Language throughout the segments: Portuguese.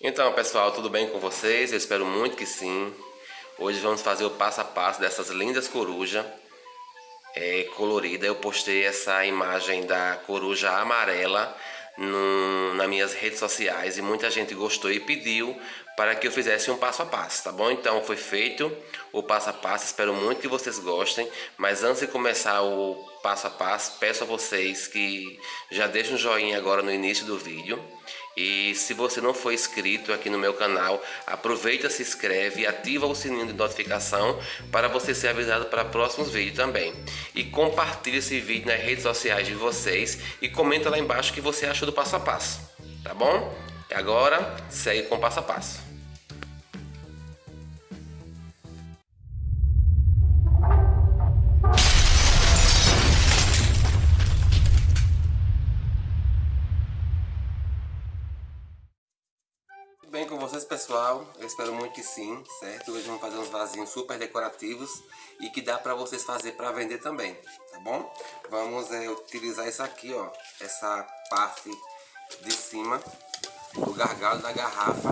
Então pessoal, tudo bem com vocês? Eu espero muito que sim. Hoje vamos fazer o passo a passo dessas lindas corujas é, colorida. Eu postei essa imagem da coruja amarela no, nas minhas redes sociais e muita gente gostou e pediu para que eu fizesse um passo a passo, tá bom? Então foi feito o passo a passo, espero muito que vocês gostem, mas antes de começar o passo a passo, peço a vocês que já deixem um joinha agora no início do vídeo e se você não for inscrito aqui no meu canal, aproveita, se inscreve e ativa o sininho de notificação para você ser avisado para próximos vídeos também. E compartilhe esse vídeo nas redes sociais de vocês e comenta lá embaixo o que você achou do passo a passo, tá bom? E agora, segue com o passo a passo. Pessoal? Eu espero muito que sim, certo? Hoje vamos fazer uns vasinhos super decorativos e que dá para vocês fazer para vender também, tá bom? Vamos é, utilizar isso aqui, ó, essa parte de cima do gargalo da garrafa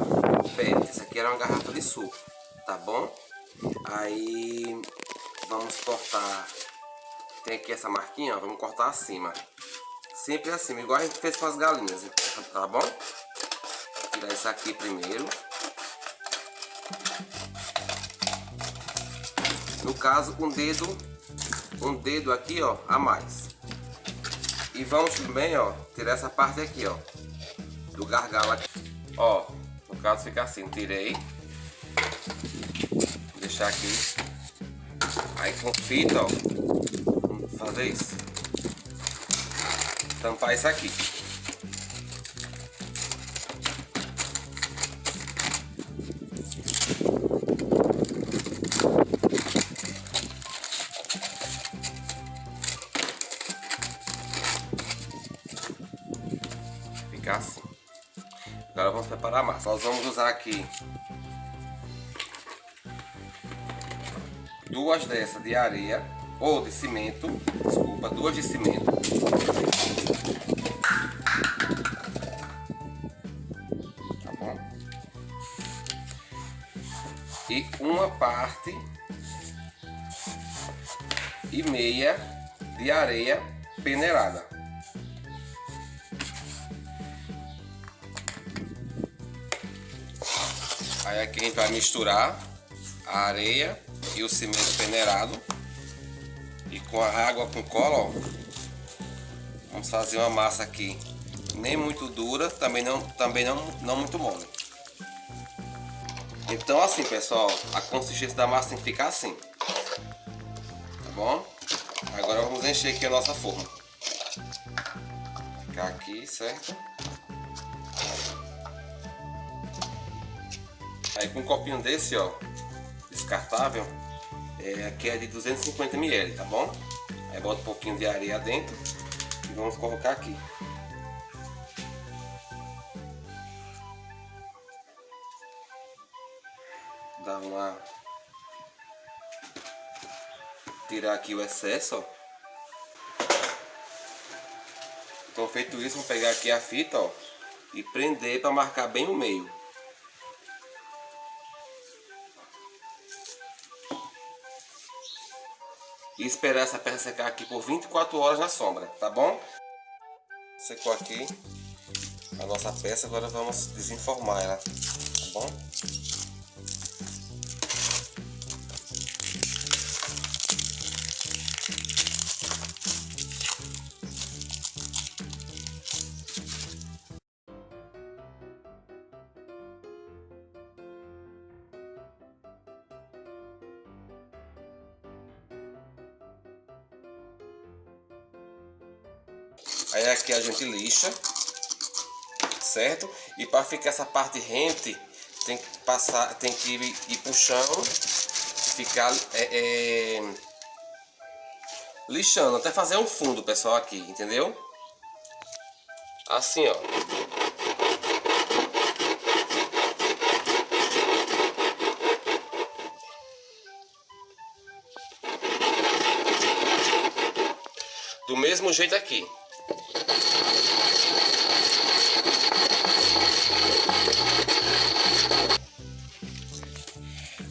PET. Essa aqui era uma garrafa de suco, tá bom? Aí vamos cortar, tem aqui essa marquinha, ó, vamos cortar acima. Sempre assim, igual a gente fez com as galinhas, tá bom? tirar isso aqui primeiro. No caso, um dedo, um dedo aqui, ó, a mais. E vamos também, ó, tirar essa parte aqui, ó, do gargalo aqui. Ó, no caso fica assim, tirei. Vou deixar aqui. Aí com fita, ó, fazer isso. Tampar isso aqui. Agora vamos preparar a massa. Nós vamos usar aqui duas dessas de areia ou de cimento, desculpa, duas de cimento. Tá bom? E uma parte e meia de areia peneirada. Aí aqui a gente vai misturar a areia e o cimento peneirado. E com a água com cola, ó, vamos fazer uma massa aqui nem muito dura, também não, também não, não muito mole. Então assim, pessoal, a consistência da massa tem que ficar assim. Tá bom? Agora vamos encher aqui a nossa forma. Ficar aqui, certo? Aí com um copinho desse, ó, descartável, é, aqui é de 250 ml, tá bom? Aí bota um pouquinho de areia dentro e vamos colocar aqui. Dá uma... Tirar aqui o excesso, ó. Então feito isso, vou pegar aqui a fita, ó, e prender para marcar bem o meio. E esperar essa peça secar aqui por 24 horas na sombra, tá bom? Secou aqui a nossa peça, agora vamos desenformar ela, tá bom? Aí aqui a gente lixa, certo? E para ficar essa parte rente, tem que passar, tem que ir puxando, ficar é, é, lixando, até fazer um fundo, pessoal, aqui, entendeu? Assim, ó. Do mesmo jeito aqui.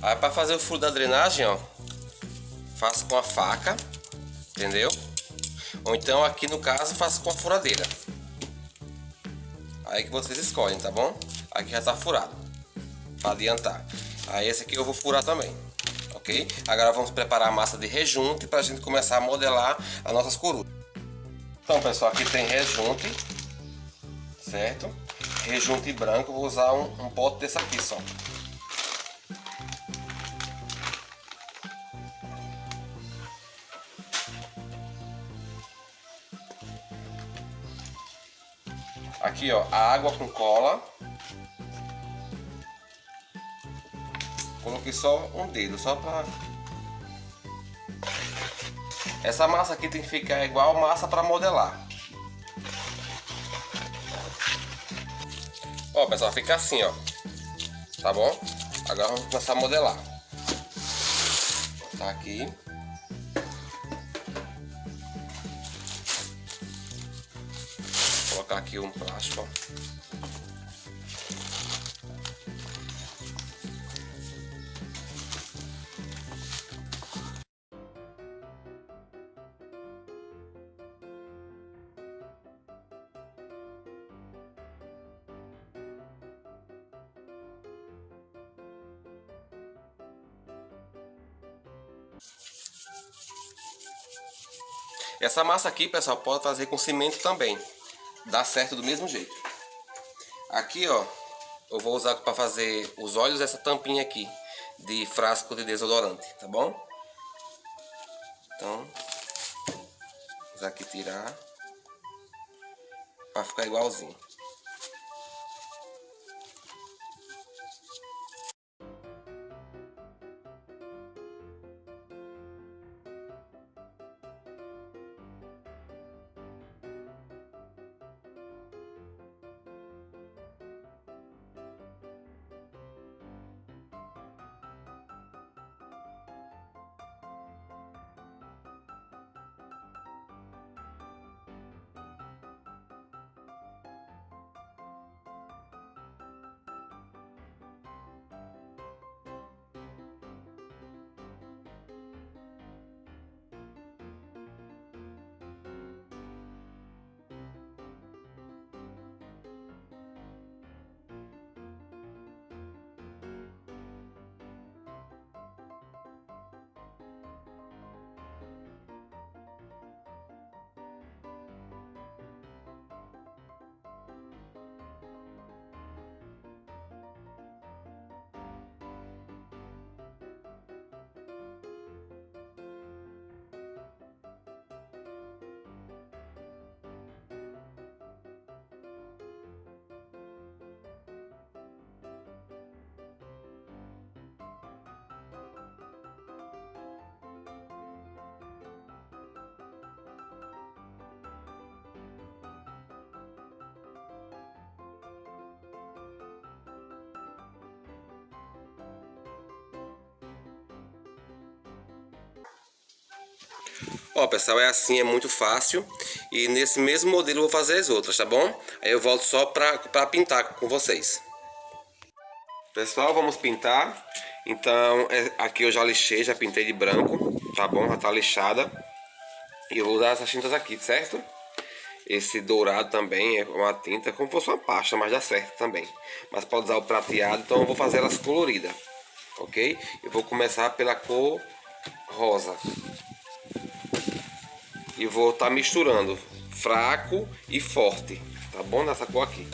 Aí para fazer o furo da drenagem, ó, faço com a faca, entendeu? Ou então aqui no caso faço com a furadeira. Aí que vocês escolhem, tá bom? Aqui já tá furado, para adiantar. Aí esse aqui eu vou furar também, ok? Agora vamos preparar a massa de rejunte para a gente começar a modelar as nossas corujas. Então pessoal, aqui tem rejunte, certo? Rejunte branco, vou usar um, um pote desse aqui só. Aqui, ó, a água com cola. Coloquei só um dedo, só pra... Essa massa aqui tem que ficar igual massa para modelar. Ó, pessoal, fica assim, ó. Tá bom? Agora vamos começar a modelar. Tá aqui. Aqui um plástico. Essa massa aqui, pessoal, pode fazer com cimento também dá certo do mesmo jeito. Aqui, ó, eu vou usar para fazer os olhos essa tampinha aqui de frasco de desodorante, tá bom? Então, usar aqui tirar para ficar igualzinho. Ó, pessoal, é assim, é muito fácil. E nesse mesmo modelo eu vou fazer as outras, tá bom? Aí eu volto só pra, pra pintar com vocês. Pessoal, vamos pintar. Então, é, aqui eu já lixei, já pintei de branco, tá bom? Já tá lixada. E eu vou usar essas tintas aqui, certo? Esse dourado também é uma tinta como se fosse uma pasta, mas dá certo também. Mas pode usar o prateado, então eu vou fazer elas coloridas, ok? Eu vou começar pela cor rosa e vou estar tá misturando fraco e forte, tá bom? Nessa cor aqui.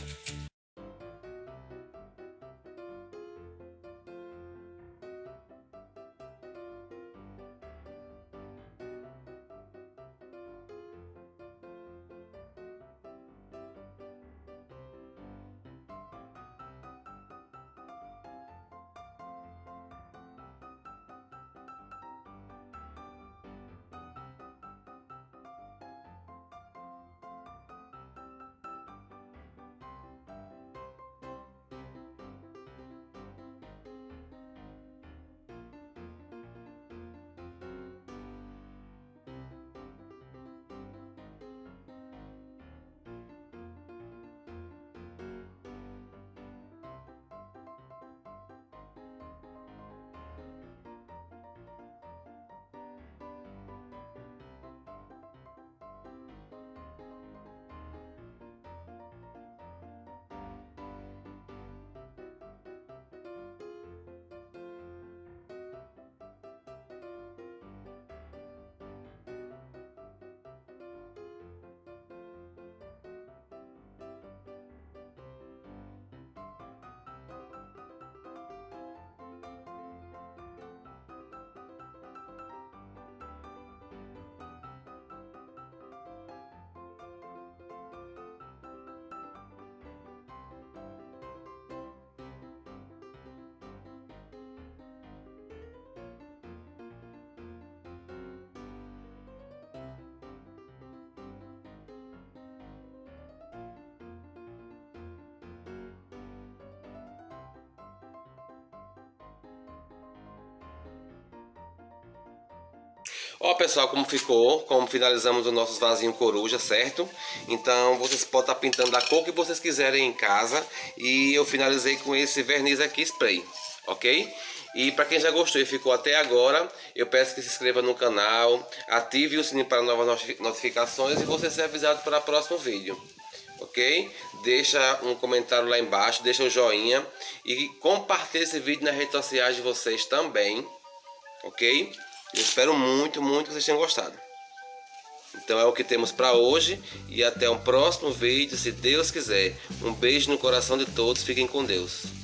Ó pessoal, como ficou, como finalizamos os nossos vasinhos coruja, certo? Então vocês podem estar pintando da cor que vocês quiserem em casa E eu finalizei com esse verniz aqui spray, ok? E para quem já gostou e ficou até agora, eu peço que se inscreva no canal, ative o sininho para novas notificações e você ser avisado para o próximo vídeo. Ok? Deixa um comentário lá embaixo, deixa o joinha e compartilhe esse vídeo nas redes sociais de vocês também. Ok? Eu espero muito, muito que vocês tenham gostado. Então é o que temos para hoje e até o próximo vídeo, se Deus quiser. Um beijo no coração de todos, fiquem com Deus.